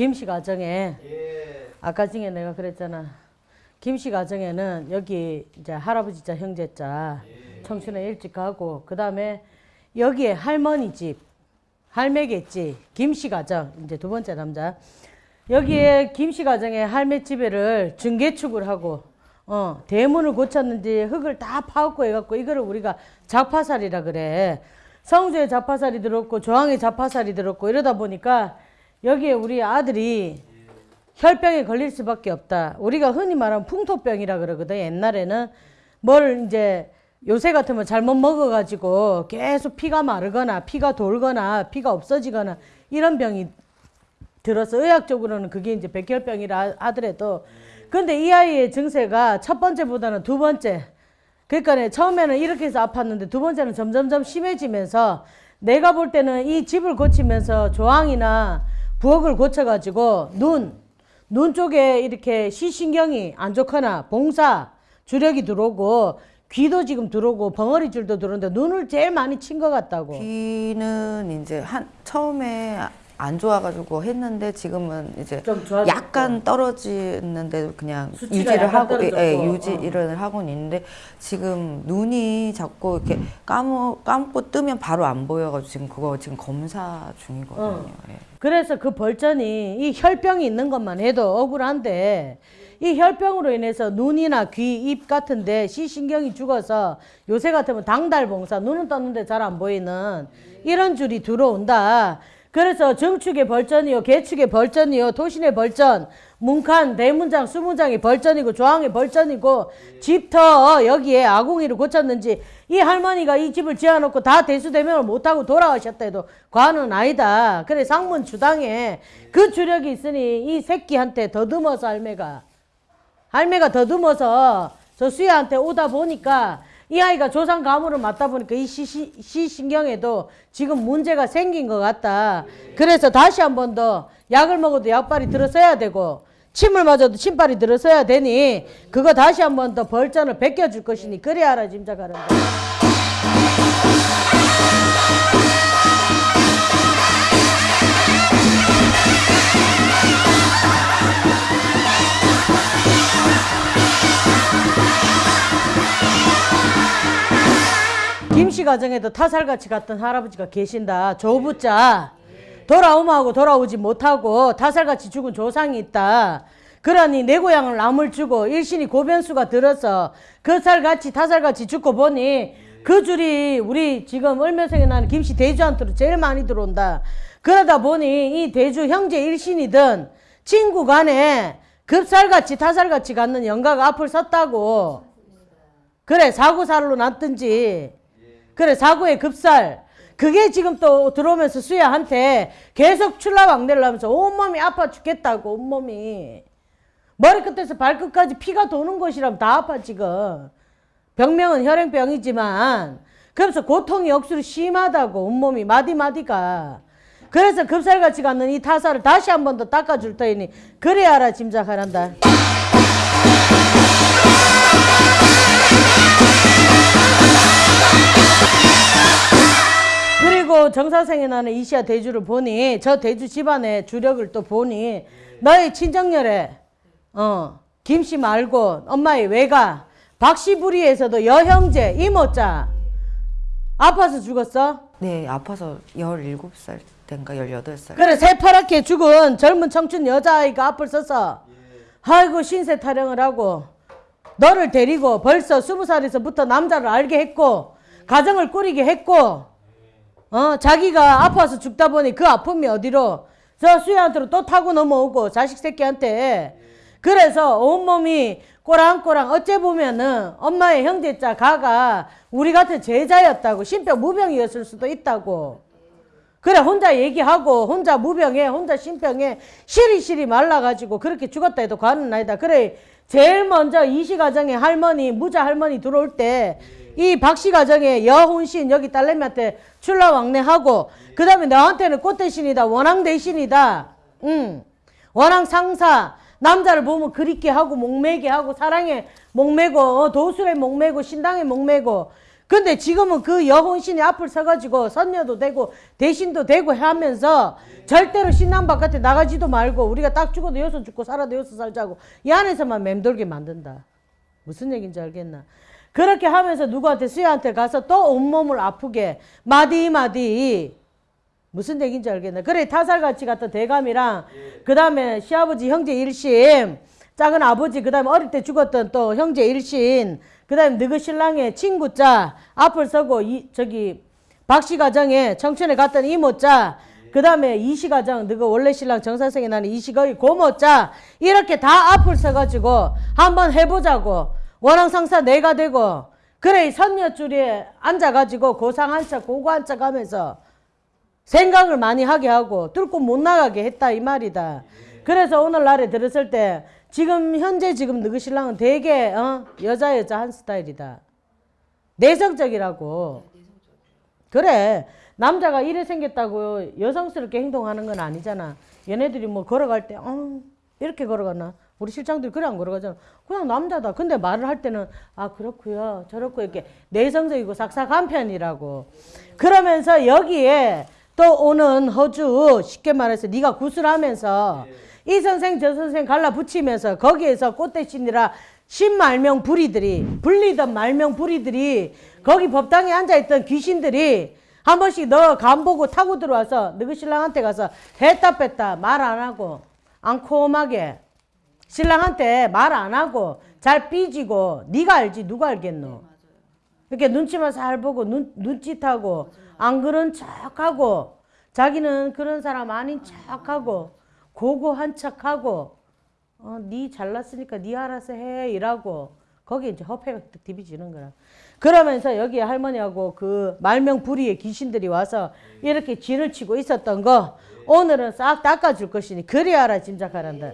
김씨 가정에 예. 아까 중에 내가 그랬잖아. 김씨 가정에는 여기 이제 할아버지 자 형제자 청춘에 일찍 가고 그 다음에 여기에 할머니 집 할매겠지 김씨 가정 이제 두 번째 남자 여기에 김씨 가정에 할매 집에를 중개축을 하고 어 대문을 고쳤는지 흙을 다 파갖고 해갖고 이거를 우리가 자파살이라 그래 성주에 자파살이 들었고 조항에 자파살이 들었고 이러다 보니까 여기에 우리 아들이 혈병에 걸릴 수밖에 없다. 우리가 흔히 말하는 풍토병이라 그러거든. 옛날에는 뭘 이제 요새 같으면 잘못 먹어가지고 계속 피가 마르거나 피가 돌거나 피가 없어지거나 이런 병이 들어서 의학적으로는 그게 이제 백혈병이라 하더라도 근데 이 아이의 증세가 첫 번째보다는 두 번째 그러니까 처음에는 이렇게 해서 아팠는데 두 번째는 점점점 심해지면서 내가 볼 때는 이 집을 고치면서 조항이나 부엌을 고쳐가지고 눈, 눈 쪽에 이렇게 시신경이 안 좋거나 봉사, 주력이 들어오고 귀도 지금 들어오고 벙어리 줄도 들어오는데 눈을 제일 많이 친 것 같다고. 귀는 이제 한 처음에 안 좋아가지고 했는데 지금은 이제. 약간 떨어지는데 그냥 유지를 하고 예. 예, 유지를 하고는 있는데 지금 눈이 자꾸 이렇게 감고 감고 뜨면 바로 안 보여가지고 지금 그거 지금 검사 중이거든요. 어. 예. 그래서 그 벌전이 이 혈병이 있는 것만 해도 억울한데 이 혈병으로 인해서 눈이나 귀, 입 같은데 시신경이 죽어서 요새 같으면 당달봉사 눈은 떴는데 잘 안 보이는 이런 줄이 들어온다. 그래서 정축의 벌전이요, 개축의 벌전이요, 토신의 벌전, 문칸, 대문장, 수문장이 벌전이고 조항의 벌전이고 집터 여기에 아궁이를 고쳤는지 이 할머니가 이 집을 지어놓고 다 대수대명을 못하고 돌아가셨다 해도 과는 아니다. 그래 상문 주당에 그 주력이 있으니 이 새끼한테 더듬어서 할매가 할매가 더듬어서 저 수야한테 오다 보니까 이 아이가 조상 가물을 맞다 보니까 이 시, 시, 시 신경에도 지금 문제가 생긴 것 같다. 그래서 다시 한 번 더 약을 먹어도 약발이 들어서야 되고 침을 맞아도 침발이 들어서야 되니 그거 다시 한 번 더 벌전을 벗겨줄 것이니 그래야 알아 짐작하는데. 김씨 가정에도 타살같이 갔던 할아버지가 계신다. 조부자. 돌아오마하고 돌아오지 못하고 타살같이 죽은 조상이 있다. 그러니 내 고향을 남을 주고 일신이 고변수가 들어서 그 살같이 타살같이 죽고 보니 그 줄이 우리 지금 을면성에 나는 김씨 대주한테로 제일 많이 들어온다. 그러다 보니 이 대주 형제 일신이든 친구 간에 급살같이 타살같이 갖는 영가가 앞을 섰다고. 그래 사고살로 났든지 그래 사고의 급살. 그게 지금 또 들어오면서 수야한테 계속 출라왕래를 하면서 온몸이 아파 죽겠다고 온몸이. 머리끝에서 발끝까지 피가 도는 곳이라면 다 아파 지금. 병명은 혈행병이지만. 그래서 고통이 억수로 심하다고 온몸이 마디마디가. 그래서 급살같이 갖는 이 타사를 다시 한 번 더 닦아줄 터이니 그래야 알아 짐작하란다 그리고 정사생에 나는 이시아 대주를 보니 저 대주 집안의 주력을 또 보니 너의 친정열에 어 김씨 말고 엄마의 외가 박씨부리에서도 여형제 이모자 아파서 죽었어? 네, 아파서 17살 때인가 18살. 그래 새파랗게 죽은 젊은 청춘 여자아이가 앞을 서서 아이고 신세 타령을 하고 너를 데리고 벌써 스무 살에서부터 남자를 알게 했고 가정을 꾸리게 했고 어 자기가 아파서 죽다 보니 그 아픔이 어디로? 저 수야한테로 또 타고 넘어오고 자식 새끼한테. 그래서 온몸이 꼬랑꼬랑 어째 보면은 엄마의 형제자 가가 우리 같은 제자였다고 신병 무병이었을 수도 있다고. 그래 혼자 얘기하고 혼자 무병해 혼자 신병해 시리시리 말라가지고 그렇게 죽었다 해도 과는 아니다. 그래 제일 먼저 이시 가정에 할머니 무자 할머니 들어올 때 이 박씨 가정에 여혼신 여기 딸내미한테 출라왕래하고 그 다음에 너한테는 꽃 대신이다 원앙 대신이다. 응. 원앙 상사. 남자를 보면 그립게 하고 목매게 하고 사랑에 목매고 어, 도술에 목매고 신당에 목매고 근데 지금은 그 여혼신이 앞을 서가지고 선녀도 되고 대신도 되고 하면서 절대로 신랑 바깥에 나가지도 말고 우리가 딱 죽어도 여기서 죽고 살아도 여기서 살자고 이 안에서만 맴돌게 만든다. 무슨 얘기인지 알겠나? 그렇게 하면서 누구한테 수야한테 가서 또 온몸을 아프게 마디마디 무슨 얘기인지 알겠나? 그래 타살같이 같은 대감이랑 그 다음에 시아버지 형제 일심 작은 아버지 그 다음에 어릴 때 죽었던 또 형제 일신 그 다음에 너그 신랑의 친구자 앞을 서고 이 저기 박씨 가정에 청춘에 갔던 이모자 그 다음에 이씨 가정 너그 원래 신랑 정사생에 나는 이씨거의 고모자 이렇게 다 앞을 서가지고 한번 해보자고 원앙상사 내가 되고 그래 이 선녀줄에 앉아가지고 고상 한척 고고 한척 하면서 생각을 많이 하게 하고 뚫고 못 나가게 했다 이 말이다. 그래서 오늘날에 들었을 때 지금 현재 지금 너그 신랑은 되게 어? 여자 여자 한 스타일이다. 내성적이라고. 그래 남자가 이래 생겼다고 여성스럽게 행동하는 건 아니잖아. 얘네들이 뭐 걸어갈 때 어, 이렇게 걸어가나? 우리 실장들이 그래 안 걸어가잖아. 그냥 남자다. 근데 말을 할 때는 아 그렇고요. 저렇고 이렇게 내성적이고 삭삭한 편이라고. 그러면서 여기에 또 오는 허주 쉽게 말해서 네가 구슬하면서 이 선생 저 선생 갈라 붙이면서 거기에서 꽃대신이라 신말명 부리들이 불리던 말명 부리들이 거기 법당에 앉아있던 귀신들이 한 번씩 너 간 보고 타고 들어와서 너그 신랑한테 가서 했다 뺐다 말 안 하고 앙콤하게 신랑한테 말 안 하고 잘 삐지고 네가 알지 누가 알겠노? 이렇게 눈치만 살 보고 눈, 눈짓하고 안 그런 척하고 자기는 그런 사람 아닌 척하고 고고한 척하고 어, 네 잘났으니까 네 알아서 해 이라고. 거기에 이제 허패가 디비지는 거라. 그러면서 여기 할머니하고 그 말명부리의 귀신들이 와서 이렇게 진을 치고 있었던 거 오늘은 싹 닦아줄 것이니 그리 알아 짐작하란다